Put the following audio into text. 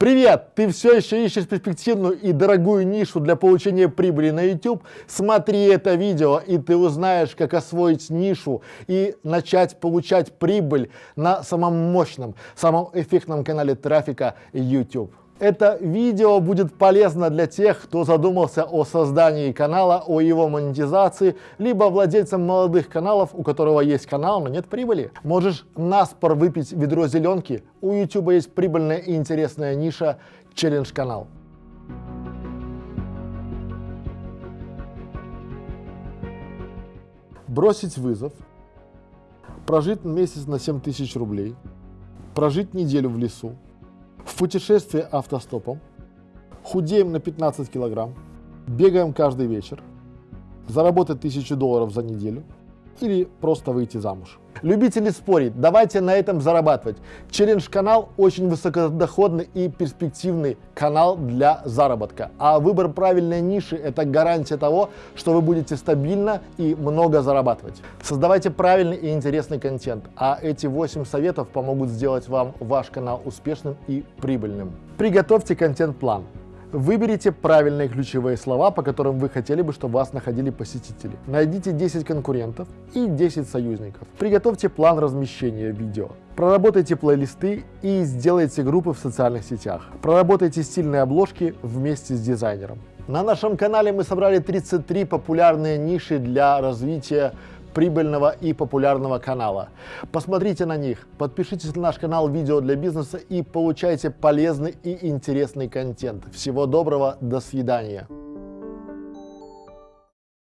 Привет! Ты все еще ищешь перспективную и дорогую нишу для получения прибыли на YouTube? Смотри это видео, и ты узнаешь, как освоить нишу и начать получать прибыль на самом мощном, самом эффектном канале трафика YouTube. Это видео будет полезно для тех, кто задумался о создании канала, о его монетизации, либо владельцам молодых каналов, у которого есть канал, но нет прибыли. Можешь наспор выпить ведро зеленки, у YouTube есть прибыльная и интересная ниша челлендж-канал. Бросить вызов, прожить месяц на 7 тысяч рублей, прожить неделю в лесу, путешествие автостопом, худеем на 15 килограмм, бегаем каждый вечер, заработать 1000 долларов за неделю или просто выйти замуж. Любители спорить, давайте на этом зарабатывать. Челлендж-канал очень высокодоходный и перспективный канал для заработка. А выбор правильной ниши – это гарантия того, что вы будете стабильно и много зарабатывать. Создавайте правильный и интересный контент, а эти 8 советов помогут сделать вам ваш канал успешным и прибыльным. Приготовьте контент-план. Выберите правильные ключевые слова, по которым вы хотели бы, чтобы вас находили посетители. Найдите 10 конкурентов и 10 союзников. Приготовьте план размещения видео. Проработайте плейлисты и сделайте группы в социальных сетях. Проработайте стильные обложки вместе с дизайнером. На нашем канале мы собрали 33 популярные ниши для развития прибыльного и популярного канала. Посмотрите на них, подпишитесь на наш канал «Видео для бизнеса» и получайте полезный и интересный контент. Всего доброго, до свидания.